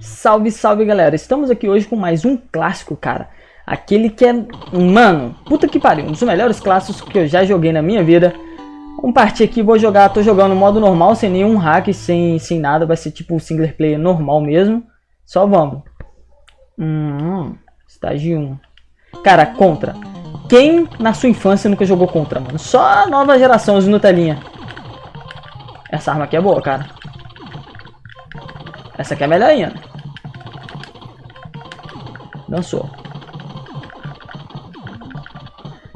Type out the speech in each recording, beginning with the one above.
Salve, salve galera, estamos aqui hoje com mais um clássico, cara. Aquele que é, mano, puta que pariu, um dos melhores clássicos que eu já joguei na minha vida. Vamos partir aqui, vou jogar, tô jogando modo normal, sem nenhum hack, sem, sem nada, vai ser tipo single player normal mesmo. Só vamos. Hum, estágio 1. Cara, contra. Quem na sua infância nunca jogou contra, mano? Só a nova geração, os Nutelinha. Essa arma aqui é boa, cara. Essa aqui é melhor ainda. Dançou.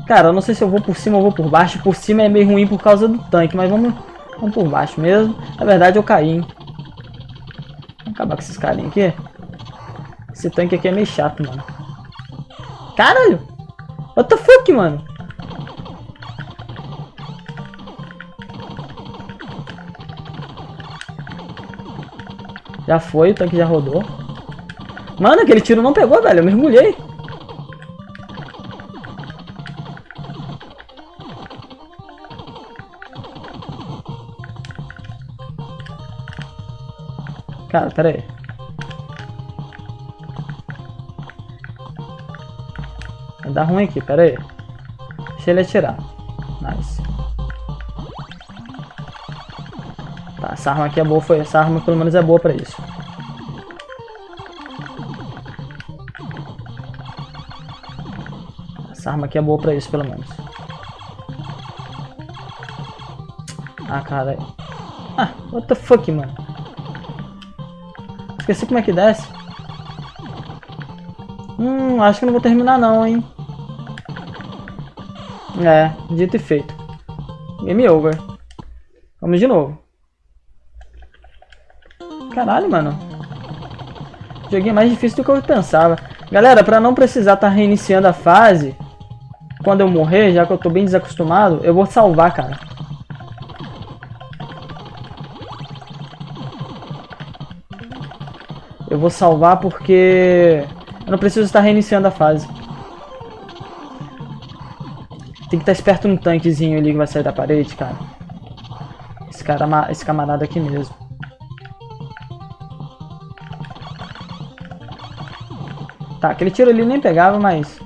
Cara, eu não sei se eu vou por cima ou vou por baixo. Por cima é meio ruim por causa do tanque, mas vamos, vamos por baixo mesmo. Na verdade eu caí, hein. Vamos acabar com esses carinhos aqui. Esse tanque aqui é meio chato, mano. Caralho! What the fuck, mano? Já foi, o tanque já rodou. Mano, aquele tiro não pegou, velho. Eu mergulhei. Cara, pera aí. Vai dar ruim aqui, pera aí. Deixa ele atirar. Nice. Tá, essa arma aqui é boa, foi. Essa arma pelo menos é boa pra isso. Essa arma aqui é boa pra isso, pelo menos. Ah, cara. Ah, what the fuck, mano. Esqueci como é que desce. Hum, acho que não vou terminar não, hein. É, dito e feito. Game over. Vamos de novo. Caralho, mano. Joguei mais difícil do que eu pensava. Galera, pra não precisar estar tá reiniciando a fase, quando eu morrer, já que eu tô bem desacostumado, eu vou salvar, cara. Eu vou salvar porque eu não preciso estar reiniciando a fase. Tem que estar esperto no tanquezinho ali que vai sair da parede, cara. Esse cara, esse camarada aqui mesmo. Tá, aquele tiro ali nem pegava, mas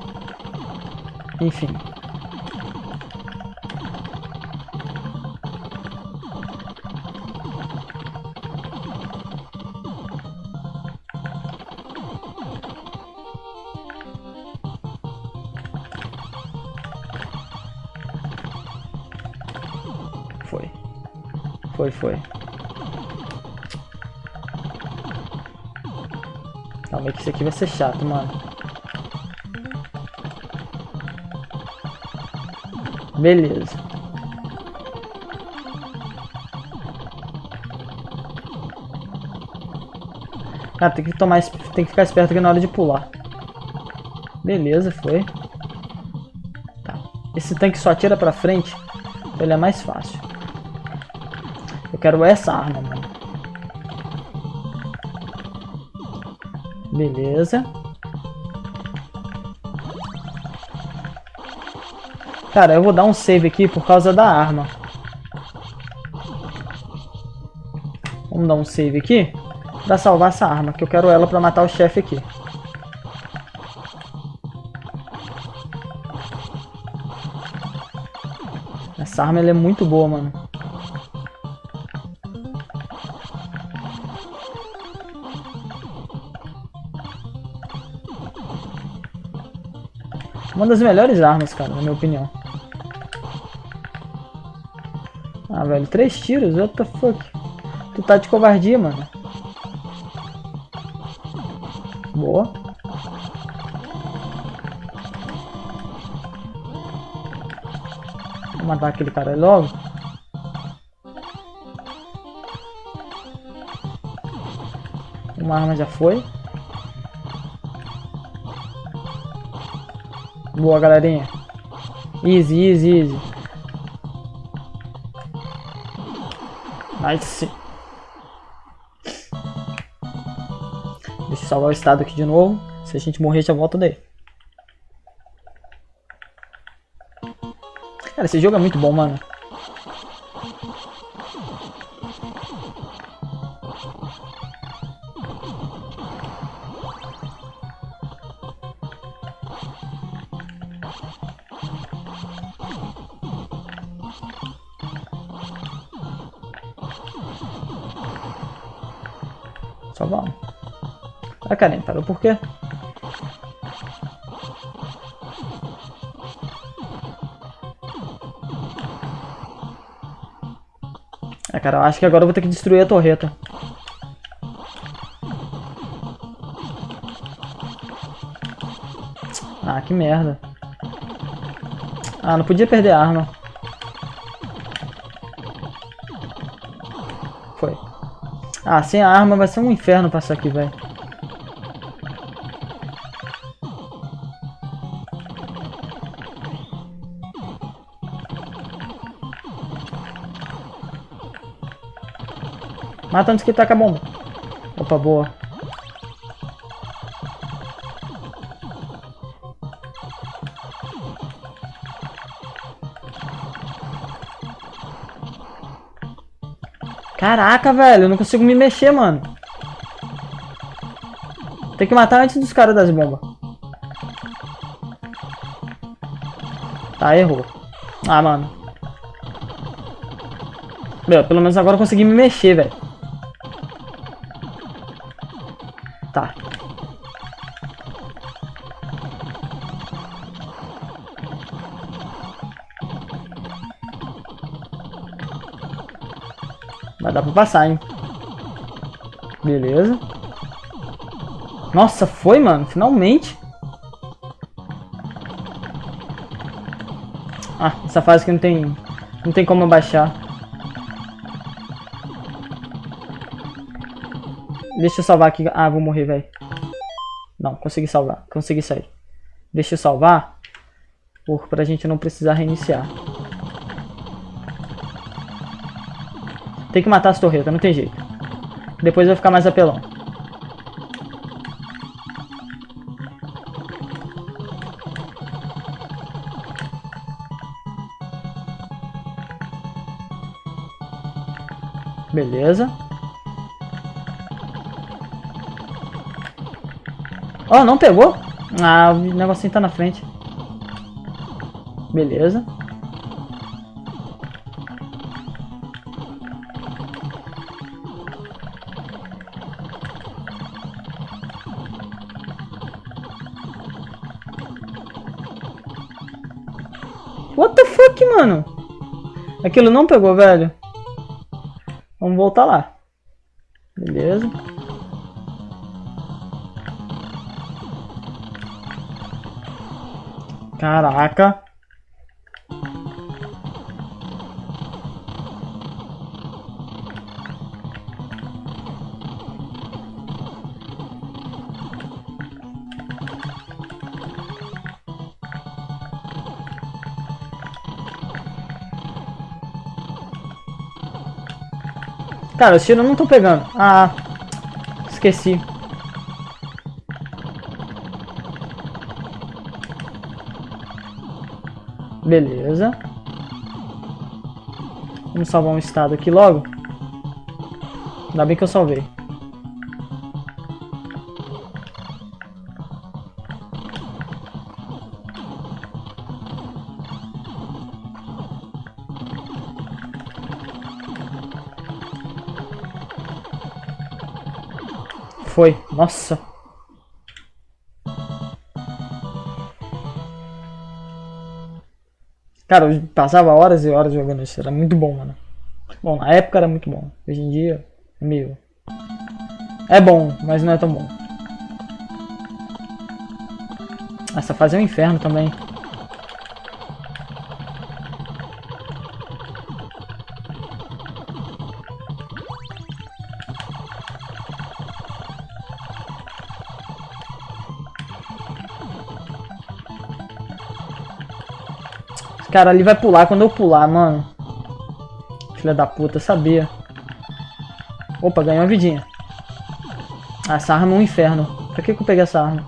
enfim. Foi. Foi, foi. Calma aí que isso aqui vai ser chato, mano. Beleza. Ah, tem que tomar, tem que ficar esperto aqui na hora de pular. Beleza, foi. Tá. Esse tanque só atira pra frente, ele é mais fácil. Eu quero essa arma, mano. Beleza. Cara, eu vou dar um save aqui por causa da arma. Vamos dar um save aqui pra salvar essa arma, que eu quero ela pra matar o chefe aqui. Essa arma é muito boa, mano. Uma das melhores armas, cara, na minha opinião. Ah, velho, três tiros? What the fuck? Tu tá de covardia, mano. Boa. Vou matar aquele cara logo. Uma arma já foi. Boa, galerinha. Easy, easy, easy. Nice. Deixa eu salvar o estado aqui de novo. Se a gente morrer, já volta daí. Cara, esse jogo é muito bom, mano. Parou por quê? É, cara, eu acho que agora eu vou ter que destruir a torreta. Ah, que merda. Ah, não podia perder a arma. Foi. Ah, sem a arma vai ser um inferno passar aqui, velho. Mata antes que taca a bomba. Opa, boa. Caraca, velho, eu não consigo me mexer, mano. Tem que matar antes dos caras das bombas. Tá, errou. Ah, mano. Meu, pelo menos agora eu consegui me mexer, velho. Pra passar, hein? Beleza. Nossa, foi, mano. Finalmente. Ah, essa fase que não tem... Não tem como abaixar. Deixa eu salvar aqui. Ah, vou morrer, velho. Não, consegui salvar. Consegui sair. Deixa eu salvar. Por, pra gente não precisar reiniciar. Tem que matar as torretas, não tem jeito. Depois vai ficar mais apelão. Beleza. Ó, oh, não pegou? Ah, o negocinho tá na frente. Beleza. Aquilo não pegou, velho. Vamos voltar lá. Beleza. Caraca. Cara, os tiros não estão pegando. Ah, esqueci. Beleza. Vamos salvar um estado aqui logo. Ainda bem que eu salvei. Nossa. Cara, eu passava horas e horas jogando isso. Era muito bom, mano. Bom, na época era muito bom. Hoje em dia, meio... É bom, mas não é tão bom. Essa fase é um inferno também. Cara, ali vai pular quando eu pular, mano. Filha da puta, sabia. Opa, ganhou uma vidinha. Ah, essa arma é um inferno. Pra que, que eu peguei essa arma?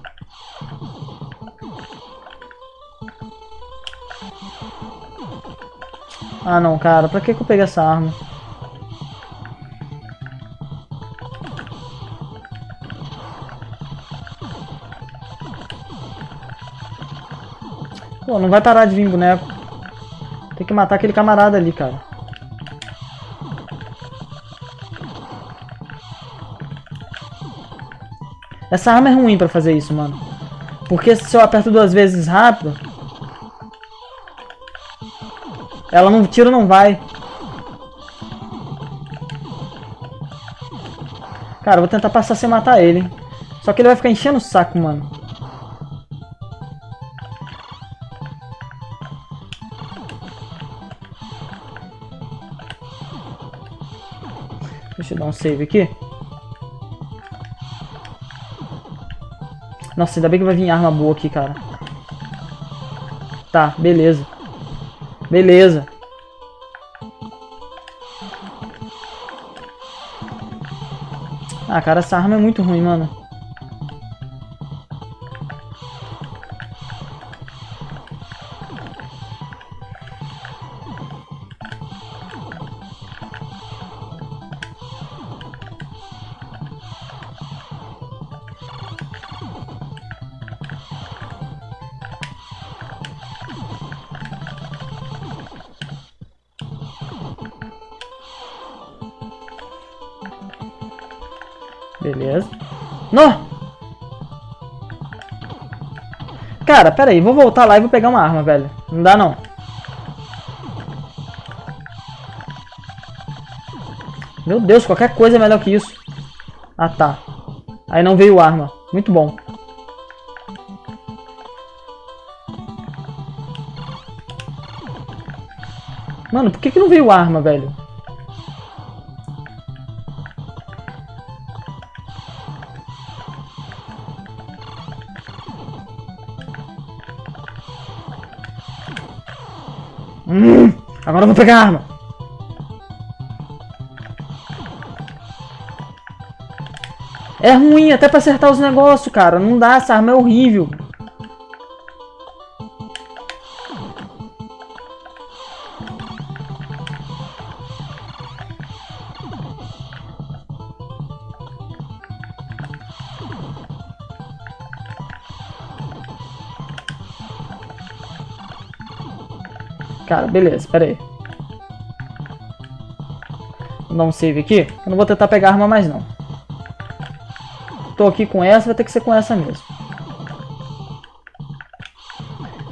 Ah não, cara, pra que, que eu peguei essa arma? Pô, não vai parar de vir boneco. Que matar aquele camarada ali, cara. Essa arma é ruim pra fazer isso, mano. Porque se eu aperto duas vezes rápido... Ela não... tiro não vai. Cara, eu vou tentar passar sem matar ele. Só que ele vai ficar enchendo o saco, mano. Um save aqui. Nossa, ainda bem que vai vir arma boa aqui, cara. Tá, beleza. Beleza. Ah, cara, essa arma é muito ruim, mano. Cara, pera aí. Vou voltar lá e vou pegar uma arma, velho. Não dá, não. Meu Deus, qualquer coisa é melhor que isso. Ah, tá. Aí não veio arma. Muito bom. Mano, por que, que não veio arma, velho? Agora eu vou pegar a arma. É ruim até pra acertar os negócios, cara. Não dá, essa arma é horrível. Beleza, pera aí. Vou dar um save aqui. Eu não vou tentar pegar arma mais não. Tô aqui com essa, vai ter que ser com essa mesmo.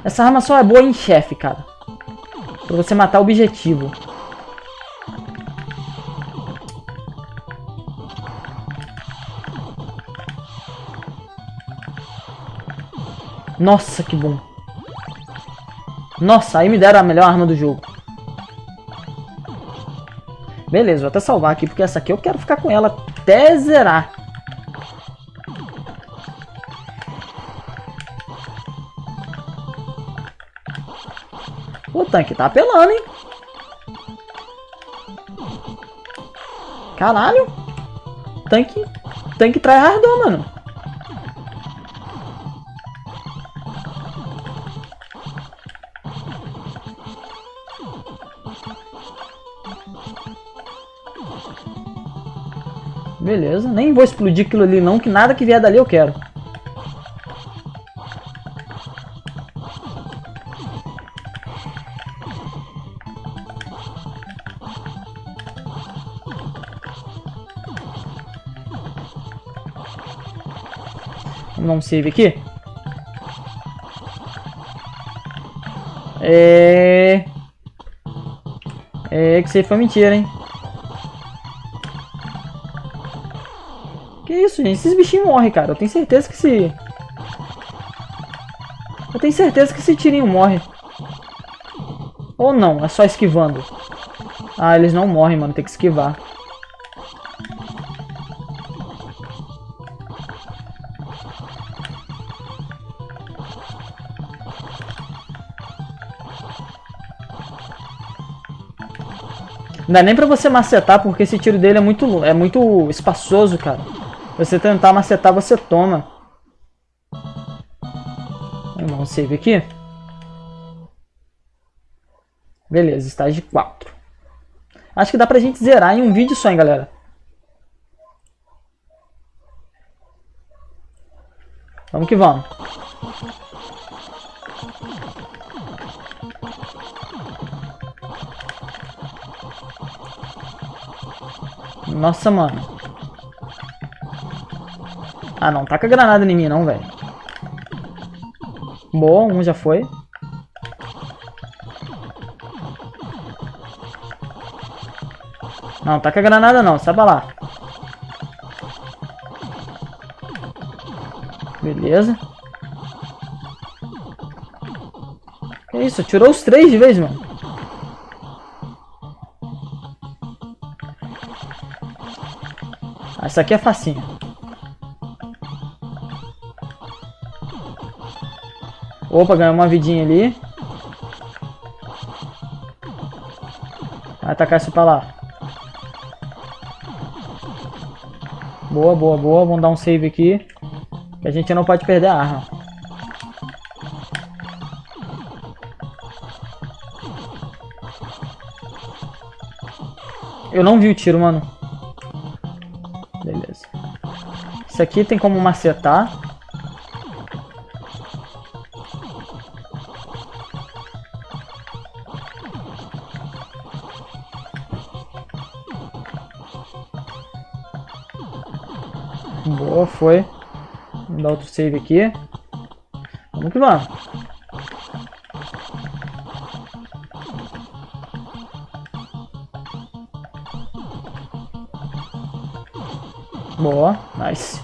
Essa arma só é boa em chefe, cara. Pra você matar o objetivo. Nossa, que bom. Nossa, aí me deram a melhor arma do jogo. Beleza, vou até salvar aqui, porque essa aqui eu quero ficar com ela até zerar. O tanque tá apelando, hein? Caralho. Tanque, tanque tryhardou, mano. Beleza, nem vou explodir aquilo ali não, que nada que vier dali eu quero. Vamos dar um save aqui. É... É que aí foi mentira, hein? Isso, gente? Esses bichinhos morrem, cara. Eu tenho certeza que se... Eu tenho certeza que esse tirinho morre. Ou não, é só esquivando. Ah, eles não morrem, mano. Tem que esquivar. Não dá nem pra você macetar, porque esse tiro dele é muito, é muito espaçoso, cara. Você tentar macetar, você toma. Vamos dar um save aqui. Beleza, estágio 4. Acho que dá pra gente zerar em um vídeo só, hein, galera. Vamos que vamos. Nossa, mano. Ah, não. Taca granada em mim, não, velho. Boa, um já foi. Não, taca granada não. Sai pra lá. Beleza. Que isso? Tirou os três de vez, mano. Essa aqui é facinho. Opa, ganhou uma vidinha ali. Vai atacar isso pra lá. Boa, boa, boa. Vamos dar um save aqui. Que a gente não pode perder a arma. Eu não vi o tiro, mano. Beleza. Isso aqui tem como macetar. Boa, foi. Vamos dar outro save aqui. Vamos que vamos. Boa, nice.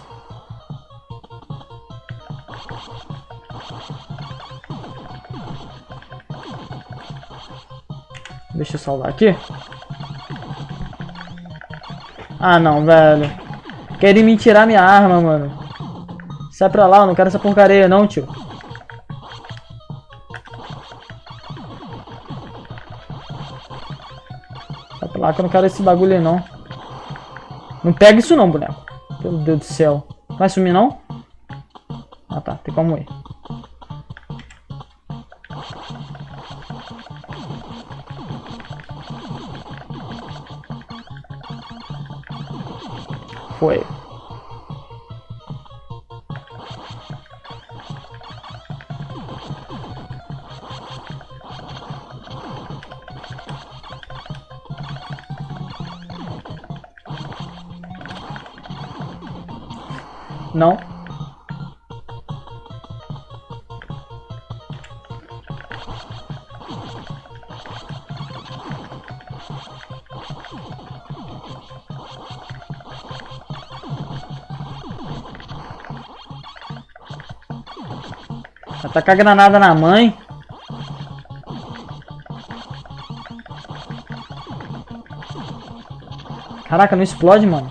Deixa eu salvar aqui. Ah, não, velho. Querem me tirar minha arma, mano. Sai pra lá, eu não quero essa porcaria não, tio. Sai pra lá que eu não quero esse bagulho não. Não pega isso não, boneco. Meu Deus do céu. Vai sumir não? Ah tá, tem como ir. Foi. Não. Atacar granada na mãe. Caraca, não explode, mano.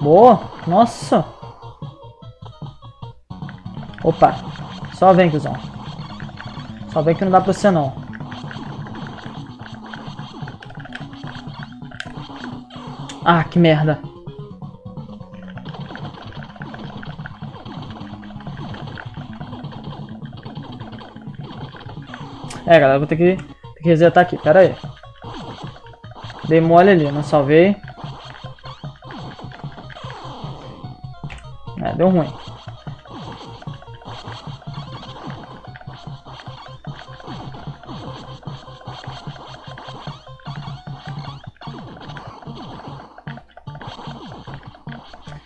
Boa. Nossa. Opa. Só vem, cuzão. Só vem que não dá pra você, não. Ah, que merda. É, galera, vou ter que, ter que resetar aqui. Pera aí. Dei mole ali, não salvei. Deu ruim.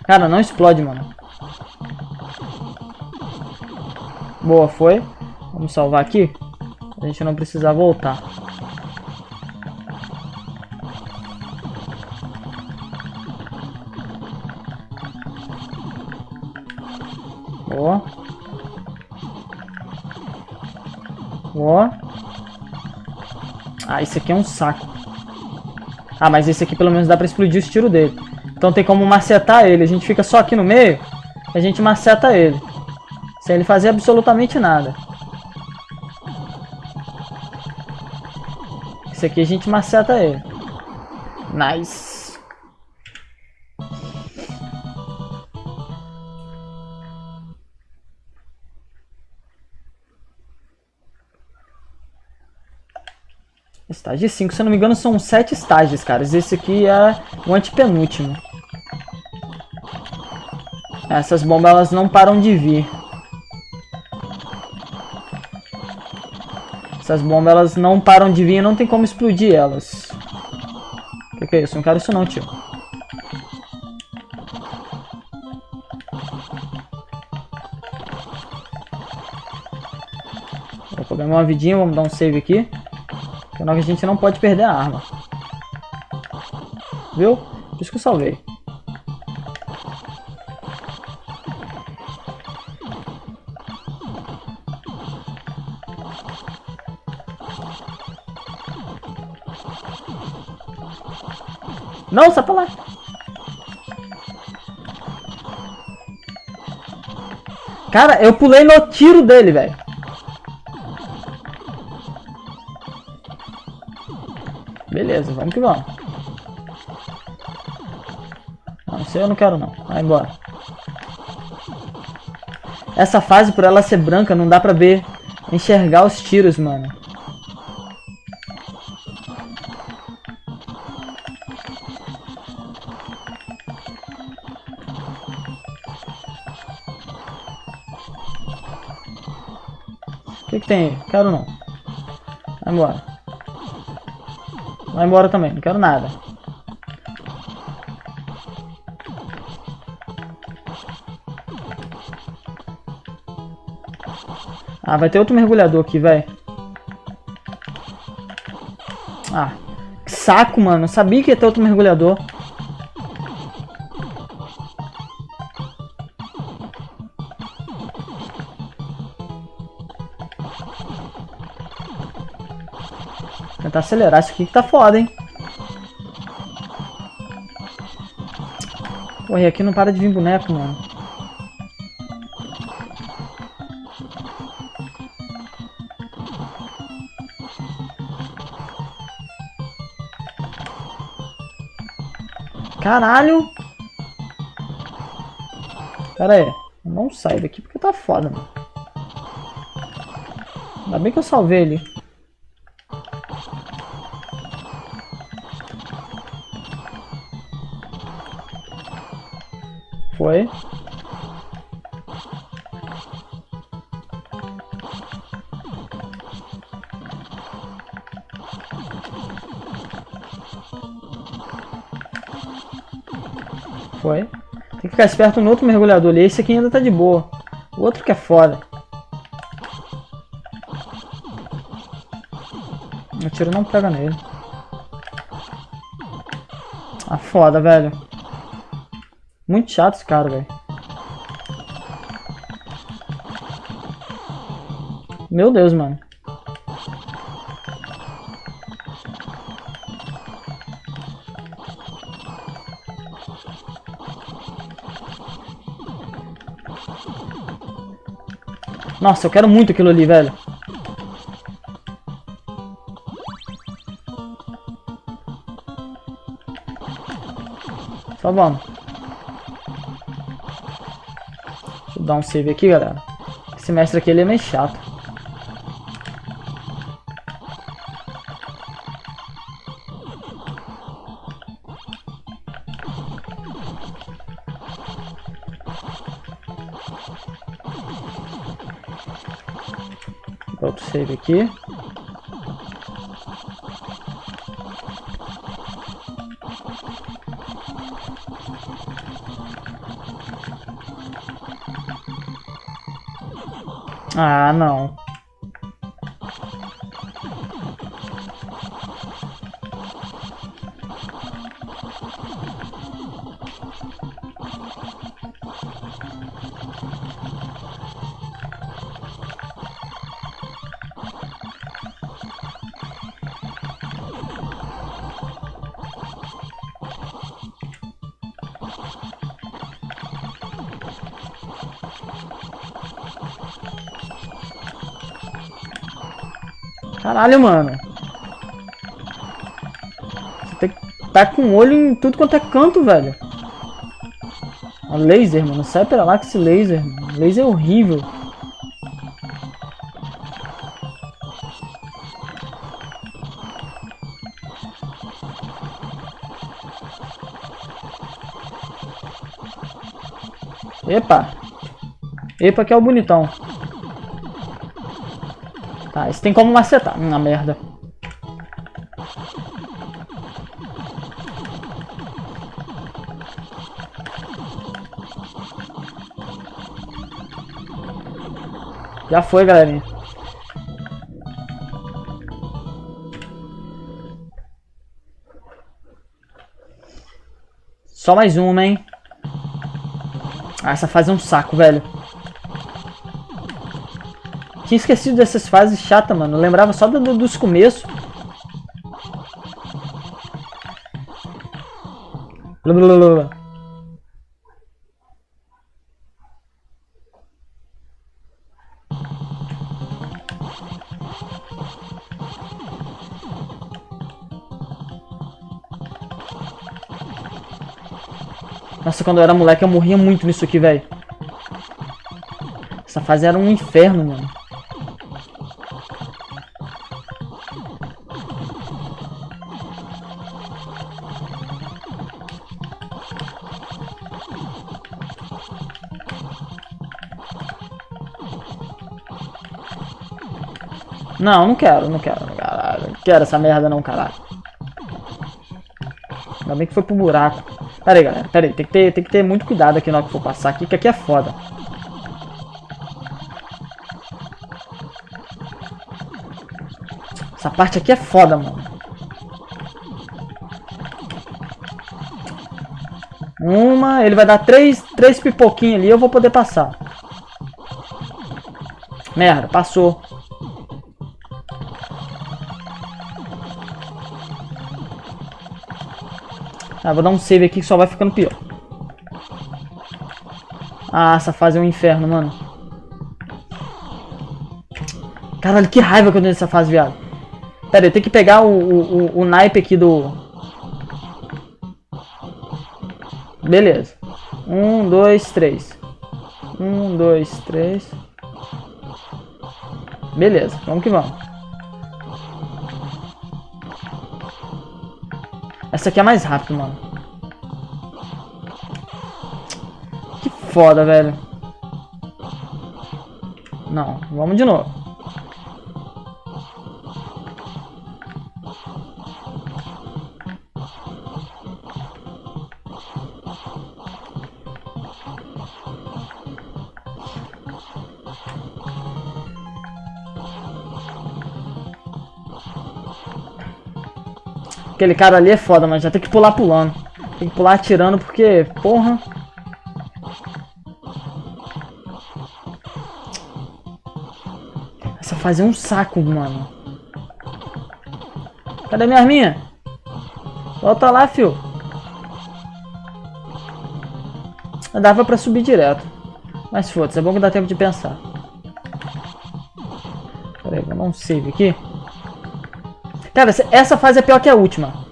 Cara, não explode, mano. Boa, foi. Vamos salvar aqui. A gente não precisa voltar. Ah, esse aqui é um saco. Ah, mas esse aqui pelo menos dá pra explodir o tiro dele. Então tem como macetar ele. A gente fica só aqui no meio. A gente maceta ele. Sem ele fazer absolutamente nada. Esse aqui a gente maceta ele. Nice. Estágio 5, se eu não me engano, são 7 estágios, caras. Esse aqui é o antepenúltimo. Essas bombas elas não param de vir. Essas bombas elas não param de vir, não tem como explodir elas. O que, que é isso? Não quero isso não, tio. Vou pegar uma vidinha, vamos dar um save aqui. Senão a gente não pode perder a arma. Viu? Por isso que eu salvei. Não, sai pra lá. Cara, eu pulei no tiro dele, velho. Vamos que vamos. Não, sei eu não quero não. Vai embora. Essa fase, por ela ser branca, não dá pra ver, enxergar os tiros, mano. O que, que tem aí? Quero não. Vai embora. Vai embora também, não quero nada. Ah, vai ter outro mergulhador aqui, velho. Ah, que saco, mano. Eu sabia que ia ter outro mergulhador. Tentar acelerar isso aqui que tá foda, hein? Pô, aqui não para de vir boneco, mano. Caralho! Pera aí. Não sai daqui porque tá foda, mano. Ainda bem que eu salvei ele. Foi. Foi. Tem que ficar esperto no outro mergulhador ali. Esse aqui ainda tá de boa. O outro que é foda. O tiro não pega nele. Ah, foda, velho. Muito chato esse cara, velho. Meu Deus, mano. Nossa, eu quero muito aquilo ali, velho. Só vamos. Dar um save aqui, galera. Esse mestre aqui, ele é meio chato. Outro save aqui. Ah, não. Caralho, mano. Você tem que tá com o olho em tudo quanto é canto, velho. A laser, mano. Sai pra lá com esse laser. Mano. Laser é horrível. Epa. Epa que é o bonitão. Tá, isso tem como macetar. Na hum, merda. Já foi, galerinha. Só mais uma, hein? Ah, essa fase é um saco, velho. Tinha esquecido dessas fases chatas, mano. Eu lembrava só do, dos começos. Blá. Nossa, quando eu era moleque eu morria muito nisso aqui, velho. Essa fase era um inferno, mano. Não, não quero, não quero, caralho. Não quero essa merda não, caralho. Ainda bem que foi pro buraco. Pera aí, galera. Pera aí. Tem que ter, tem que ter muito cuidado aqui na hora que for passar aqui, que aqui é foda. Essa parte aqui é foda, mano. Uma, ele vai dar três, três pipoquinhos ali, eu vou poder passar. Merda, passou. Ah, vou dar um save aqui que só vai ficando pior. Ah, essa fase é um inferno, mano. Caralho, que raiva que eu tenho nessa fase, viado. Pera eu tenho que pegar o, o, o naipe aqui do... Beleza. Um, dois, três. Um, dois, três. Beleza, vamos que vamos. Essa aqui é mais rápido, mano. Que foda, velho. Não, vamos de novo. Aquele cara ali é foda, mas já tem que pular pulando. Tem que pular atirando porque, porra... Essa fase é um saco, mano. Cadê minha arminha? Volta lá, fio. Dava pra subir direto. Mas foda-se, é bom que dá tempo de pensar. Pera aí, vou dar um save aqui. Cara, essa fase é pior que a última.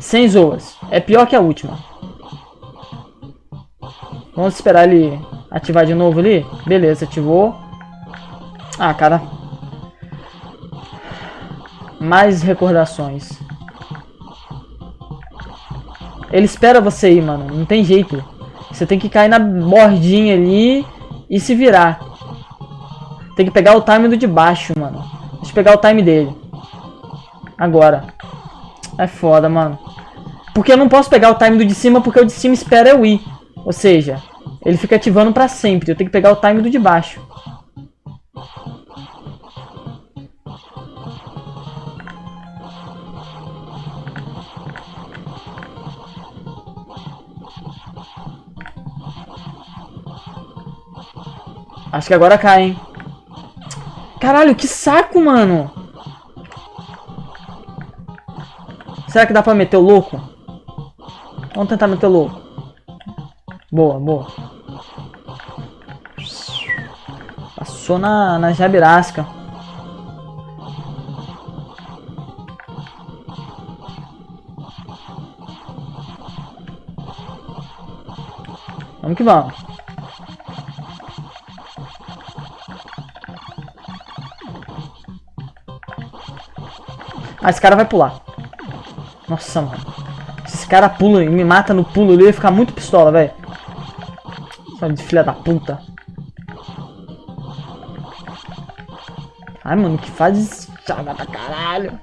Sem zoas. É pior que a última. Vamos esperar ele ativar de novo ali. Beleza, ativou. Ah, cara. Mais recordações. Ele espera você ir, mano. Não tem jeito. Você tem que cair na bordinha ali e se virar. Tem que pegar o time do de baixo, mano. Deixa eu pegar o time dele. Agora. É foda, mano. Porque eu não posso pegar o time do de cima, porque o de cima espera eu ir. Ou seja, ele fica ativando pra sempre. Eu tenho que pegar o time do de baixo. Acho que agora cai, hein? Caralho, que saco, mano! Será que dá pra meter o louco? Vamos tentar meter o louco. Boa, boa. Passou na, na jabirasca. Vamos que vamos. Ah, esse cara vai pular. Nossa, mano. Se esse cara pula e me mata no pulo, ele ia ficar muito pistola, velho. De filha da puta. Ai, mano, que faz chata pra caralho.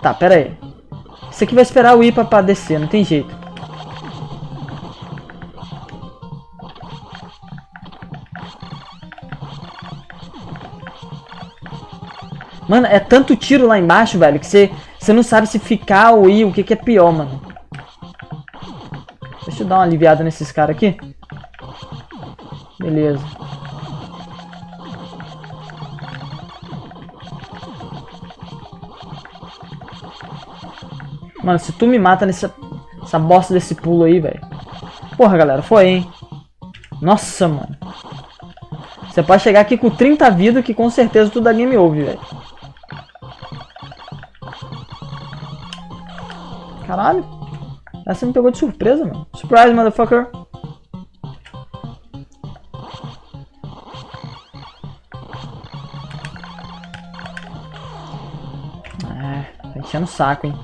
Tá, pera aí. Isso aqui vai esperar o ir pra, pra descer, não tem jeito. Mano, é tanto tiro lá embaixo, velho, que você, você não sabe se ficar ou ir, o que, que é pior, mano. Deixa eu dar uma aliviada nesses caras aqui. Beleza. Mano, se tu me mata nessa essa bosta desse pulo aí, velho. Porra, galera, foi, hein? Nossa, mano. Você pode chegar aqui com 30 vidas que com certeza tudo da game over, velho. Caralho. Essa me pegou de surpresa, mano. Surprise, motherfucker. É, tá enchendo o saco, hein.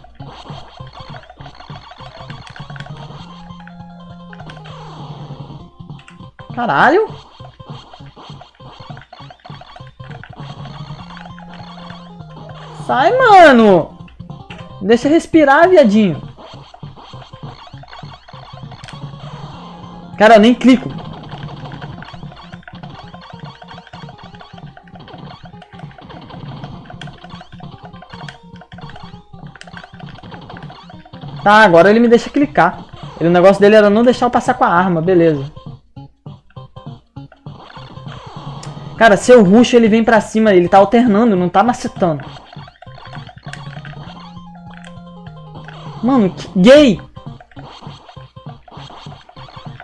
Caralho! Sai, mano! Deixa respirar, viadinho. Cara, eu nem clico. Tá, agora ele me deixa clicar. Ele, o negócio dele era não deixar eu passar com a arma, beleza. Cara, seu ruxo ele vem pra cima, ele tá alternando, não tá macetando. Mano, que gay!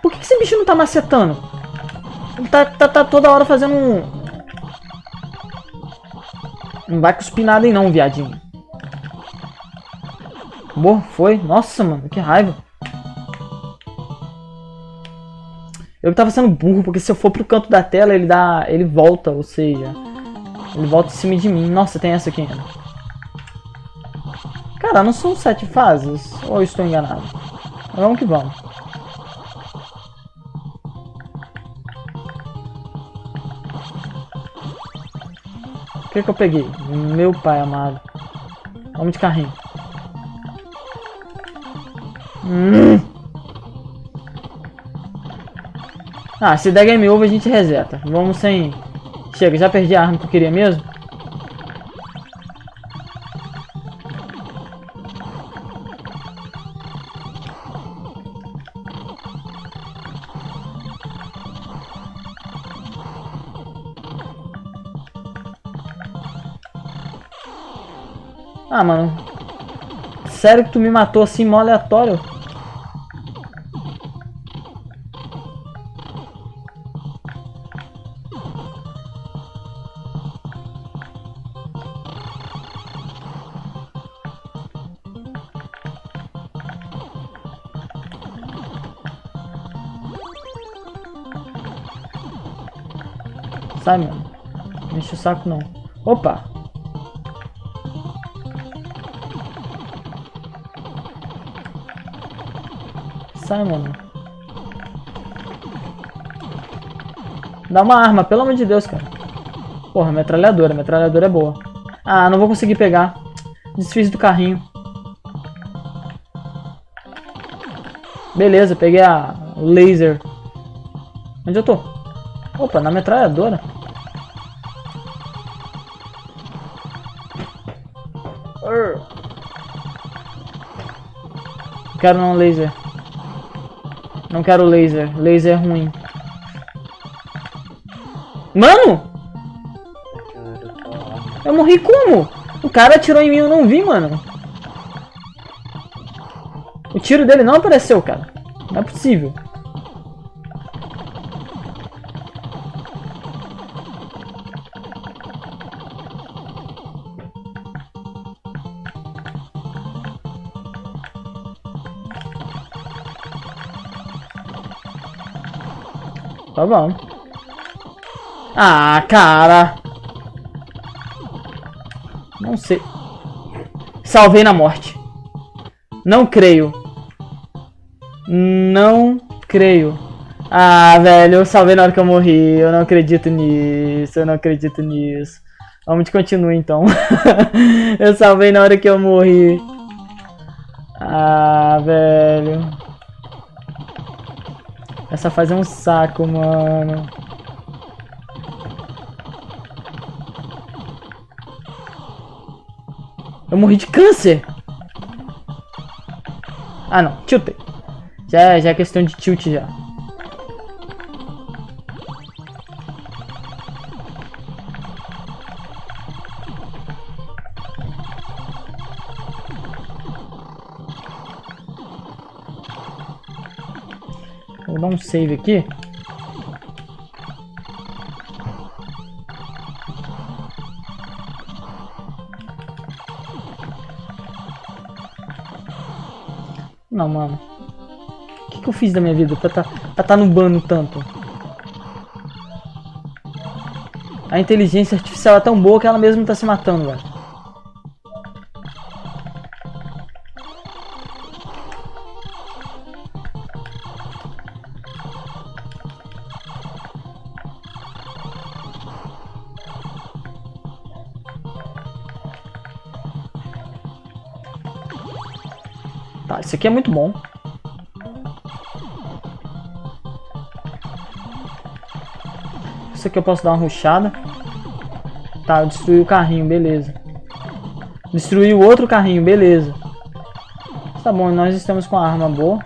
Por que, esse bicho não tá macetando? Ele tá, tá, tá toda hora fazendo um... Não vai cuspir nada aí não, viadinho. Boa, foi. Nossa, mano, que raiva. Eu tava sendo burro, porque se eu for pro canto da tela, ele dá. ele volta, ou seja. Ele volta em cima de mim. Nossa, tem essa aqui ainda. Cara, não são sete fases? Ou estou enganado? Vamos que vamos. O que que eu peguei? Meu pai amado. Vamos de carrinho. Hum. Ah, se der game over a gente reseta. Vamos sem... Chega, já perdi a arma que eu queria mesmo. Ah, mano. Sério que tu me matou assim, mó aleatório? Sai, mano. Não enche o saco, não. Opa! Sai, mano. Dá uma arma, pelo amor de Deus, cara. Porra, metralhadora. Metralhadora é boa. Ah, não vou conseguir pegar. Desfiz do carrinho. Beleza, peguei a laser. Onde eu tô? Opa, na metralhadora. Quero não laser. Não quero laser. Laser é ruim. Mano! Eu morri como? O cara atirou em mim eu não vi, mano. O tiro dele não apareceu, cara. Não é possível. Bom. Ah, cara. Não sei. Salvei na morte. Não creio. Não creio. Ah, velho, eu salvei na hora que eu morri. Eu não acredito nisso. Eu não acredito nisso. Vamos continuar então. eu salvei na hora que eu morri. Ah, velho. Essa fase é um saco, mano. Eu morri de câncer. Ah, não. Tiltei. Já, já é questão de tilt já. Save aqui. Não, mano. O que, que eu fiz da minha vida pra tá, pra tá nubando tanto? A inteligência artificial é tão boa que ela mesma tá se matando, velho. Isso aqui é muito bom. Isso aqui eu posso dar uma ruxada. Tá, eu destruí o carrinho, beleza. Destruí o outro carrinho, beleza. Tá bom, nós estamos com a arma boa.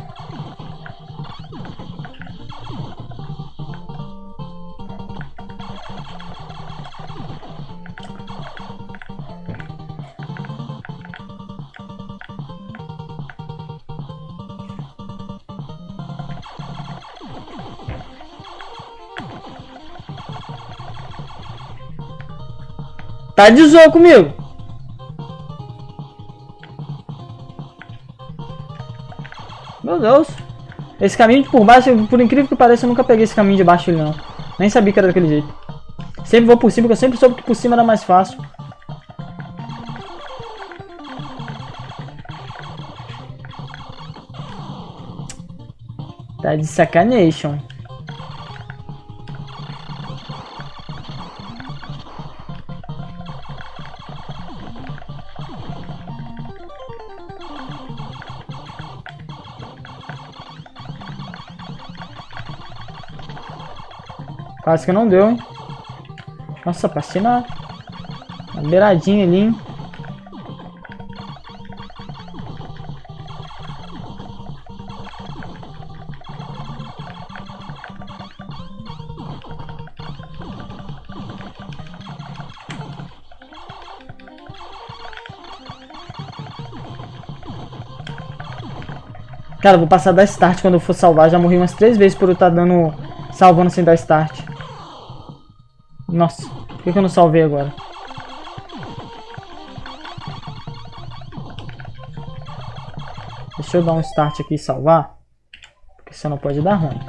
Tá de zoa comigo. Meu Deus. Esse caminho por baixo, por incrível que pareça, eu nunca peguei esse caminho de baixo não. Nem sabia que era daquele jeito. Sempre vou por cima, porque eu sempre soube que por cima era mais fácil. Tá de sacanation. Quase que não deu, hein? Nossa, passei na, na beiradinha ali, hein? Cara, vou passar da start quando eu for salvar. Já morri umas três vezes por eu estar tá dando... Salvando sem dar start. Nossa, por que, eu não salvei agora? Deixa eu dar um start aqui e salvar. Porque senão pode dar ruim.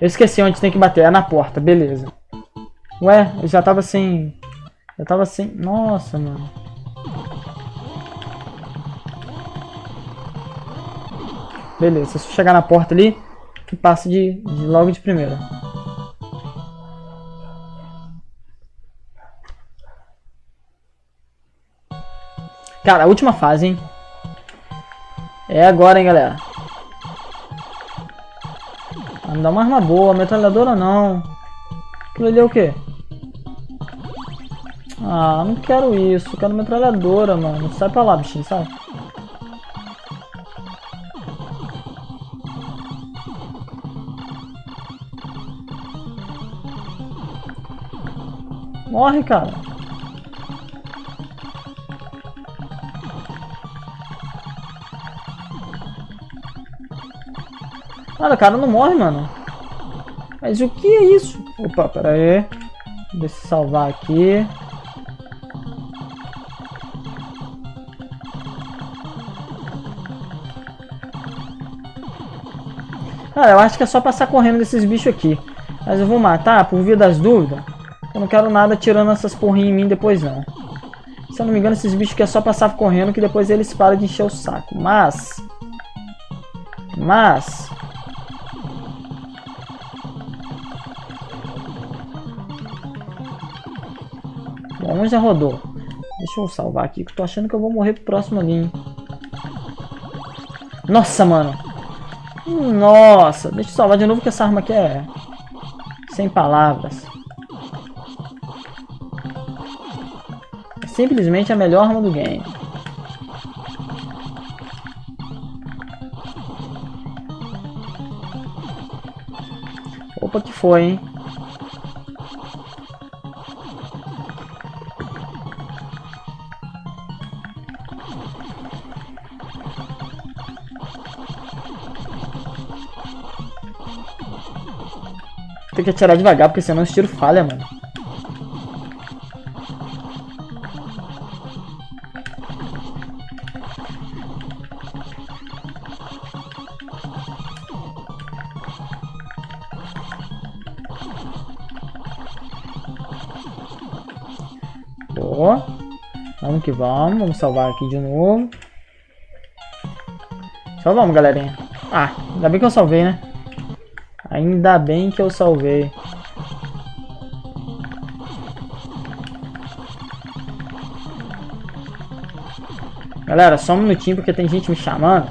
Eu esqueci onde tem que bater. É na porta, beleza. Ué, eu já tava sem... Eu tava sem... Nossa, mano. Beleza, se chegar na porta ali, que passe de, de logo de primeira. Cara, a última fase, hein? É agora, hein, galera. Me dá uma arma boa, metralhadora não. Aquilo ali é o quê? Ah, não quero isso. Quero metralhadora, mano. Sai pra lá, bichinho, sai. Morre, cara. Cara, o cara não morre, mano. Mas o que é isso? Opa, pera aí. Deixa eu salvar aqui. Cara, eu acho que é só passar correndo desses bichos aqui. Mas eu vou matar por via das dúvidas. Eu não quero nada tirando essas porrinhas em mim depois não. Se eu não me engano, esses bichos aqui é só passar correndo que depois eles param de encher o saco. Mas... Mas... Bom, já rodou. Deixa eu salvar aqui, que eu tô achando que eu vou morrer pro próximo ali, hein? Nossa, mano. Nossa, deixa eu salvar de novo que essa arma aqui é... Sem palavras. Simplesmente a melhor arma do game. Opa, que foi, hein? Tem que atirar devagar, porque senão esse tiro falha, mano. Que vamos. Vamos salvar aqui de novo. Salvamos, galerinha. Ah, ainda bem que eu salvei, né? Ainda bem que eu salvei. Galera, só um minutinho porque tem gente me chamando.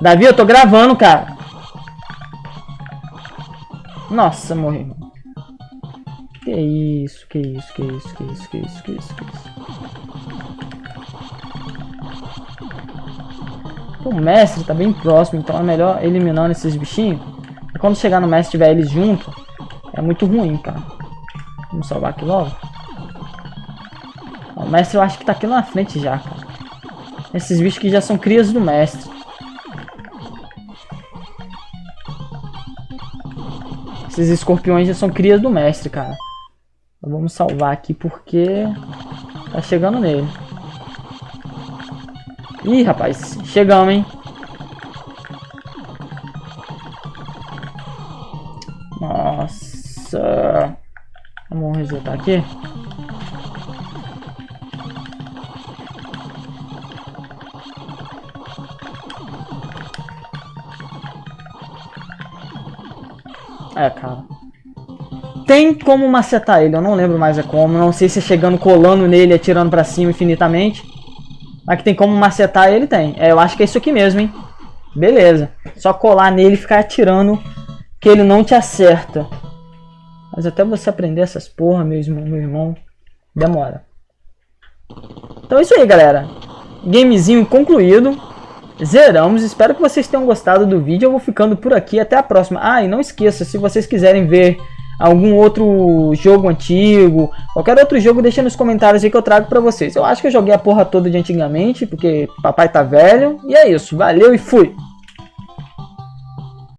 Davi, eu tô gravando, cara. Nossa, morri. Que isso, que isso, que isso, que isso, que isso, que isso, que isso. O mestre tá bem próximo, então é melhor eliminando esses bichinhos. E quando chegar no mestre tiver eles junto, é muito ruim, cara. Vamos salvar aqui logo. O mestre eu acho que tá aqui na frente já, cara. Esses bichos que já são crias do mestre. Esses escorpiões já são crias do mestre, cara. Então vamos salvar aqui porque tá chegando nele. Ih, rapaz, chegamos, hein? Nossa. Vamos resetar aqui. É, cara. Tem como macetar ele, eu não lembro mais é como. Não sei se é chegando, colando nele, atirando pra cima infinitamente. Mas que tem como macetar ele, tem. É, eu acho que é isso aqui mesmo, hein. Beleza. Só colar nele e ficar atirando que ele não te acerta. Mas até você aprender essas porra, meu irmão, meu irmão demora. Então é isso aí, galera. Gamezinho concluído. Zeramos. Espero que vocês tenham gostado do vídeo. Eu vou ficando por aqui. Até a próxima. Ah, e não esqueça, se vocês quiserem ver algum outro jogo antigo, qualquer outro jogo, deixa nos comentários aí que eu trago pra vocês. Eu acho que eu joguei a porra toda de antigamente, porque papai tá velho. E é isso. Valeu e fui!